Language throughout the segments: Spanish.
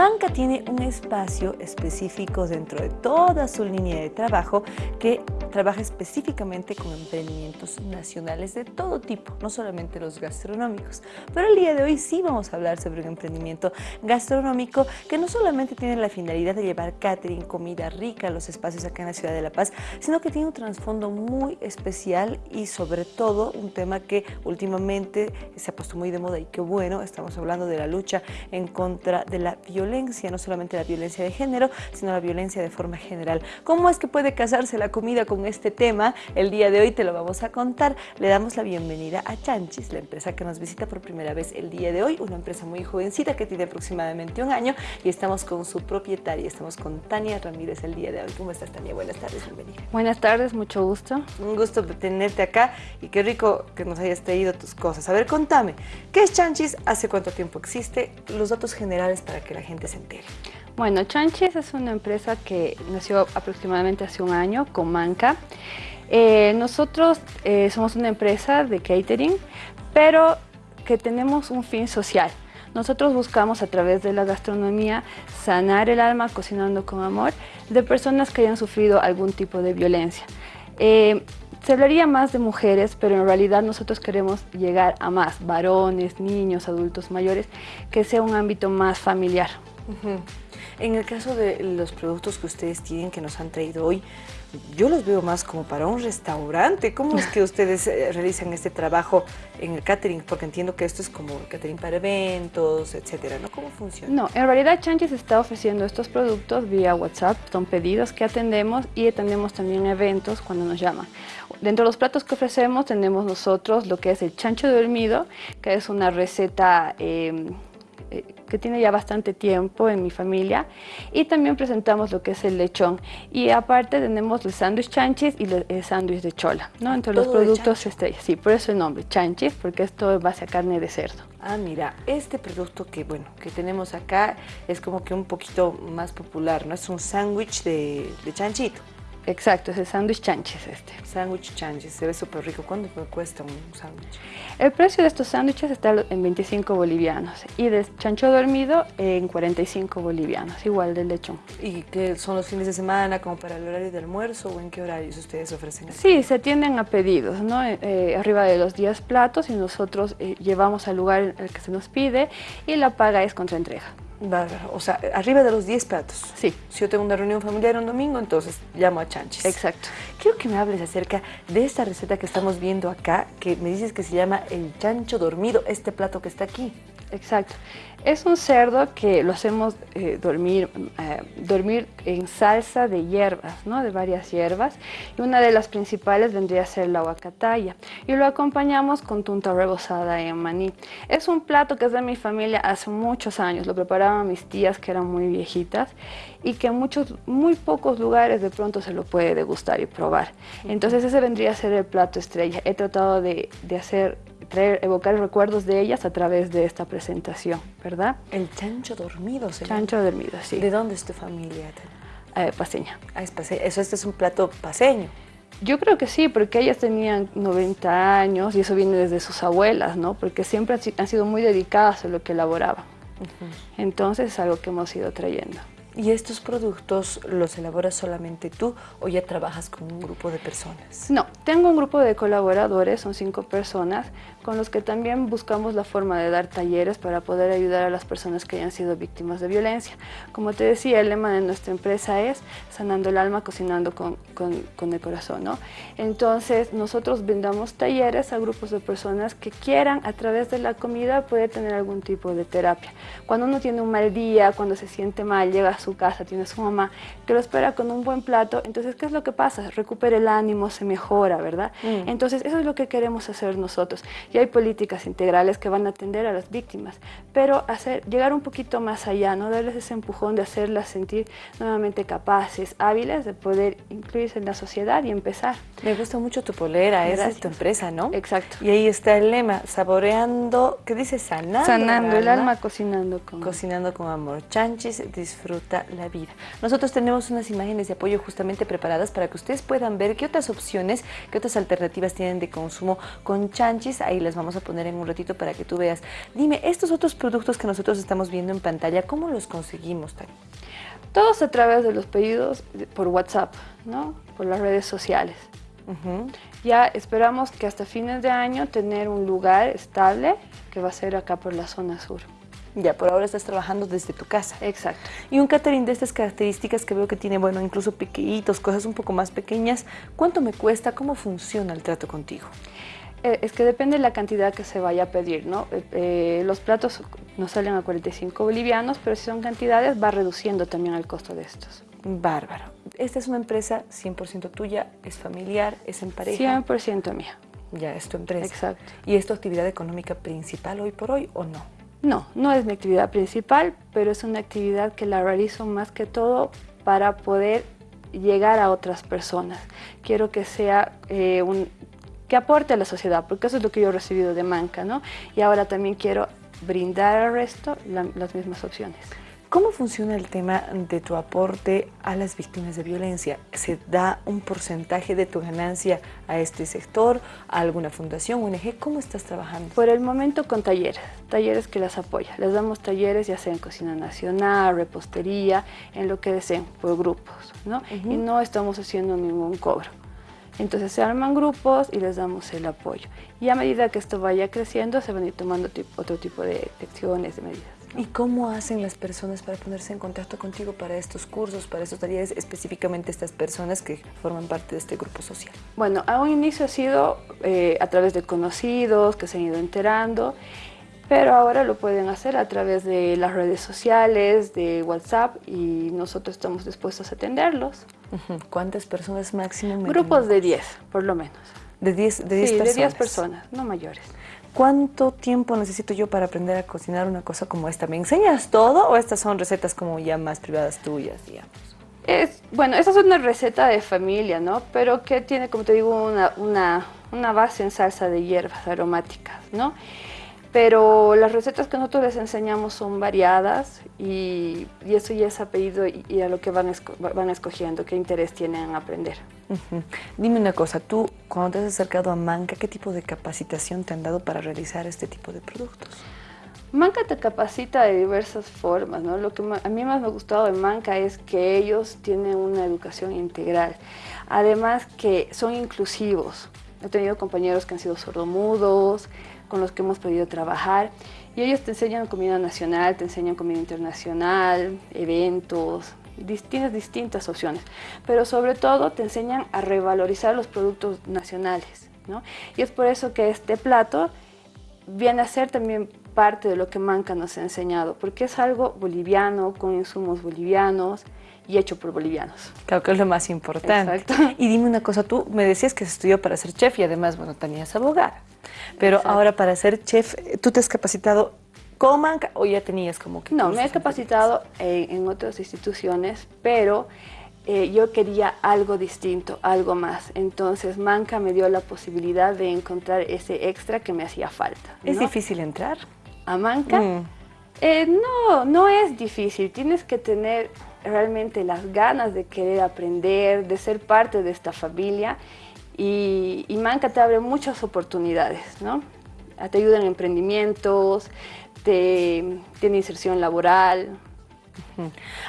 Manca tiene un espacio específico dentro de toda su línea de trabajo que trabaja específicamente con emprendimientos nacionales de todo tipo, no solamente los gastronómicos. Pero el día de hoy sí vamos a hablar sobre un emprendimiento gastronómico que no solamente tiene la finalidad de llevar catering, comida rica a los espacios acá en la ciudad de La Paz, sino que tiene un trasfondo muy especial y sobre todo un tema que últimamente se ha puesto muy de moda y qué bueno, estamos hablando de la lucha en contra de la violencia, no solamente la violencia de género, sino la violencia de forma general. ¿Cómo es que puede casarse la comida con este tema? El día de hoy te lo vamos a contar. Le damos la bienvenida a Chanchis, la empresa que nos visita por primera vez el día de hoy, una empresa muy jovencita que tiene aproximadamente un año y estamos con su propietaria, estamos con Tania Ramírez el día de hoy. ¿Cómo estás Tania? Buenas tardes, bienvenida. Buenas tardes, mucho gusto. Un gusto tenerte acá y qué rico que nos hayas traído tus cosas. A ver, contame, ¿qué es Chanchis? ¿Hace cuánto tiempo existe? Los datos generales para que la gente Bueno, Chanchis es una empresa que nació aproximadamente hace un año con Manca. Eh, nosotros eh, somos una empresa de catering, pero que tenemos un fin social. Nosotros buscamos a través de la gastronomía sanar el alma cocinando con amor de personas que hayan sufrido algún tipo de violencia. Eh, se hablaría más de mujeres, pero en realidad nosotros queremos llegar a más, varones, niños, adultos mayores, que sea un ámbito más familiar. En el caso de los productos que ustedes tienen, que nos han traído hoy, yo los veo más como para un restaurante. ¿Cómo es que ustedes eh, realizan este trabajo en el catering? Porque entiendo que esto es como catering para eventos, etcétera, ¿no? ¿Cómo funciona? No, en realidad Chanchis está ofreciendo estos productos vía WhatsApp, son pedidos que atendemos y atendemos también eventos cuando nos llaman. Dentro de los platos que ofrecemos tenemos nosotros lo que es el chancho dormido, que es una receta... Eh, eh, que tiene ya bastante tiempo en mi familia y también presentamos lo que es el lechón y aparte tenemos el sándwich chanchis y el sándwich de chola, ¿no? Entre los productos estrella, sí, por eso el nombre, chanchis, porque esto es base a carne de cerdo. Ah, mira, este producto que, bueno, que tenemos acá es como que un poquito más popular, ¿no? Es un sándwich de, de chanchito. Exacto, es el sándwich chanches este. Sándwich chanches, se ve súper rico. ¿Cuánto cuesta un sándwich? El precio de estos sándwiches está en 25 bolivianos y de chancho dormido en 45 bolivianos, igual del lechón. ¿Y qué son los fines de semana, como para el horario de almuerzo o en qué horarios ustedes ofrecen? Sí, se tienden a pedidos, ¿no? Eh, eh, arriba de los 10 platos y nosotros eh, llevamos al lugar al que se nos pide y la paga es contra entrega. O sea, arriba de los 10 platos. Sí. Si yo tengo una reunión familiar un domingo, entonces llamo a Chanchis. Exacto. Quiero que me hables acerca de esta receta que estamos viendo acá, que me dices que se llama el chancho dormido, este plato que está aquí. Exacto. Es un cerdo que lo hacemos eh, dormir, eh, dormir en salsa de hierbas, ¿no? de varias hierbas. Y una de las principales vendría a ser la huacataya. Y lo acompañamos con tunta rebozada en maní. Es un plato que es de mi familia hace muchos años. Lo preparaban mis tías que eran muy viejitas y que en muchos, muy pocos lugares de pronto se lo puede degustar y probar. Entonces ese vendría a ser el plato estrella. He tratado de, de hacer traer, evocar recuerdos de ellas a través de esta presentación, ¿verdad? El chancho dormido, señor. Chancho dormido, sí. ¿De dónde es tu familia? Eh, paseña. Ah, es paseña. Eso este es un plato paseño. Yo creo que sí, porque ellas tenían 90 años y eso viene desde sus abuelas, ¿no? Porque siempre han sido muy dedicadas a lo que elaboraban. Entonces es algo que hemos ido trayendo. ¿Y estos productos los elaboras solamente tú o ya trabajas con un grupo de personas? No, tengo un grupo de colaboradores, son cinco personas, con los que también buscamos la forma de dar talleres para poder ayudar a las personas que hayan sido víctimas de violencia. Como te decía, el lema de nuestra empresa es sanando el alma, cocinando con, con, el corazón. ¿no? Entonces, nosotros brindamos talleres a grupos de personas que quieran, a través de la comida, poder tener algún tipo de terapia. Cuando uno tiene un mal día, cuando se siente mal, llega a su casa, tiene a su mamá, que lo espera con un buen plato, entonces, ¿qué es lo que pasa? Recupera el ánimo, se mejora, ¿verdad? Mm. Entonces, eso es lo que queremos hacer nosotros y hay políticas integrales que van a atender a las víctimas, pero hacer, llegar un poquito más allá, ¿no? darles ese empujón de hacerlas sentir nuevamente capaces, hábiles de poder incluirse en la sociedad y empezar. Me gusta mucho tu polera, esa es tu empresa, ¿no? Exacto. Y ahí está el lema, saboreando, ¿qué dice? Sanando. Sanando el alma, cocinando con Cocinando con amor. Chanchis disfruta la vida. Nosotros tenemos unas imágenes de apoyo justamente preparadas para que ustedes puedan ver qué otras opciones, qué otras alternativas tienen de consumo con Chanchis. Ahí las vamos a poner en un ratito para que tú veas. Dime, estos otros productos que nosotros estamos viendo en pantalla, ¿cómo los conseguimos? Todos a través de los pedidos por WhatsApp, ¿no? Por las redes sociales. Ya esperamos que hasta fines de año tener un lugar estable que va a ser acá por la zona sur. Ya, por ahora estás trabajando desde tu casa. Exacto. Y un catering de estas características que veo que tiene, bueno, incluso pequeñitos, cosas un poco más pequeñas, ¿cuánto me cuesta? ¿Cómo funciona el trato contigo? Eh, es que depende de la cantidad que se vaya a pedir, ¿no? Eh, eh, los platos nos salen a 45 bolivianos, pero si son cantidades va reduciendo también el costo de estos. Bárbaro. Esta es una empresa 100% tuya, es familiar, es en pareja. 100% mía. Ya, es tu empresa. Exacto. ¿Y es tu actividad económica principal hoy por hoy o no? No, no es mi actividad principal, pero es una actividad que la realizo más que todo para poder llegar a otras personas. Quiero que sea eh, un, que aporte a la sociedad, porque eso es lo que yo he recibido de Manca, ¿no? Y ahora también quiero brindar al resto las mismas opciones. ¿Cómo funciona el tema de tu aporte a las víctimas de violencia? ¿Se da un porcentaje de tu ganancia a este sector, a alguna fundación, ONG? ¿Cómo estás trabajando? Por el momento con talleres, talleres que las apoya. Les damos talleres ya sea en cocina nacional, repostería, en lo que deseen, por grupos, ¿no? Y no estamos haciendo ningún cobro. Entonces se arman grupos y les damos el apoyo. Y a medida que esto vaya creciendo, se van a ir tomando otro tipo de acciones, de medidas. ¿Y cómo hacen las personas para ponerse en contacto contigo para estos cursos, para estos talleres, específicamente estas personas que forman parte de este grupo social? Bueno, a un inicio ha sido eh, a través de conocidos que se han ido enterando, pero ahora lo pueden hacer a través de las redes sociales, de WhatsApp y nosotros estamos dispuestos a atenderlos. ¿Cuántas personas máximo? Grupos de 10, por lo menos. ¿De 10 de sí, personas? de 10 personas, no mayores. ¿Cuánto tiempo necesito yo para aprender a cocinar una cosa como esta? ¿Me enseñas todo o estas son recetas como ya más privadas tuyas, digamos? Es, bueno, esta es una receta de familia, ¿no? Pero que tiene, como te digo, una, una, una base en salsa de hierbas aromáticas, ¿no? Pero las recetas que nosotros les enseñamos son variadas y, eso ya es a pedido y, a lo que van, van escogiendo, qué interés tienen en aprender. Dime una cosa, tú cuando te has acercado a Manca, ¿qué tipo de capacitación te han dado para realizar este tipo de productos? Manca te capacita de diversas formas, ¿no? Lo que a mí más me ha gustado de Manca es que ellos tienen una educación integral, además que son inclusivos. He tenido compañeros que han sido sordomudos, con los que hemos podido trabajar. Y ellos te enseñan comida nacional, te enseñan comida internacional, eventos, tienes distintas opciones. Pero sobre todo te enseñan a revalorizar los productos nacionales. ¿no? Y es por eso que este plato viene a ser también parte de lo que Manca nos ha enseñado, porque es algo boliviano, con insumos bolivianos, y hecho por bolivianos. Claro que es lo más importante. Exacto. Y dime una cosa, tú me decías que se estudió para ser chef y además, bueno, tenías abogada. Pero ahora para ser chef, ¿tú te has capacitado con Manca o ya tenías como que... No, me he capacitado en, otras instituciones, pero eh, yo quería algo distinto, algo más. Entonces Manca me dio la posibilidad de encontrar ese extra que me hacía falta. ¿Es difícil entrar? ¿A Manca? Mm. Eh, no, no es difícil. Tienes que tener realmente las ganas de querer aprender, de ser parte de esta familia y, Manca te abre muchas oportunidades, ¿no? Te ayuda en emprendimientos, te, tiene inserción laboral.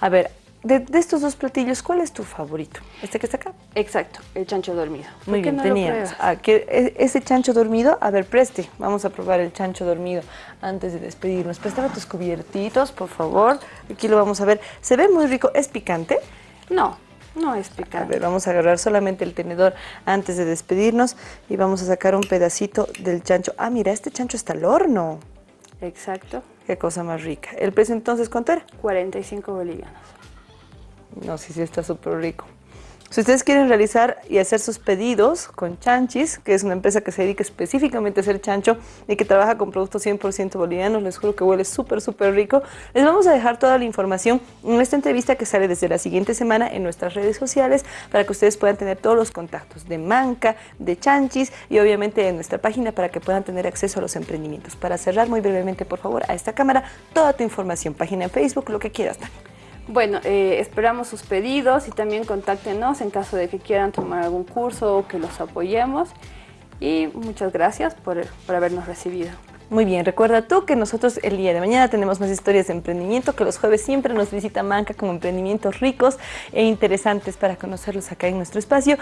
A ver, de, estos dos platillos, ¿cuál es tu favorito? ¿Este que está acá? Exacto, el chancho dormido. Muy bien, teníamos. E, ese chancho dormido, a ver, preste, vamos a probar el chancho dormido antes de despedirnos. Préstame tus cubiertitos, por favor. Aquí lo vamos a ver. Se ve muy rico. ¿Es picante? No, no es picante. A ver, vamos a agarrar solamente el tenedor antes de despedirnos y vamos a sacar un pedacito del chancho. Ah, mira, este chancho está al horno. Exacto. Qué cosa más rica. ¿El precio entonces cuánto era? 45 bolivianos. No, sí, sí está súper rico. Si ustedes quieren realizar y hacer sus pedidos con Chanchis, que es una empresa que se dedica específicamente a hacer chancho y que trabaja con productos 100% bolivianos, les juro que huele súper, súper rico. Les vamos a dejar toda la información en esta entrevista que sale desde la siguiente semana en nuestras redes sociales para que ustedes puedan tener todos los contactos de Manca, de Chanchis y obviamente en nuestra página para que puedan tener acceso a los emprendimientos. Para cerrar muy brevemente, por favor, a esta cámara, toda tu información, página en Facebook, lo que quieras. Bueno, eh, esperamos sus pedidos y también contáctenos en caso de que quieran tomar algún curso o que los apoyemos. y muchas gracias por, por habernos recibido. Muy bien, recuerda tú que nosotros el día de mañana tenemos más historias de emprendimiento, que los jueves siempre nos visita Manca con emprendimientos ricos e interesantes para conocerlos acá en nuestro espacio.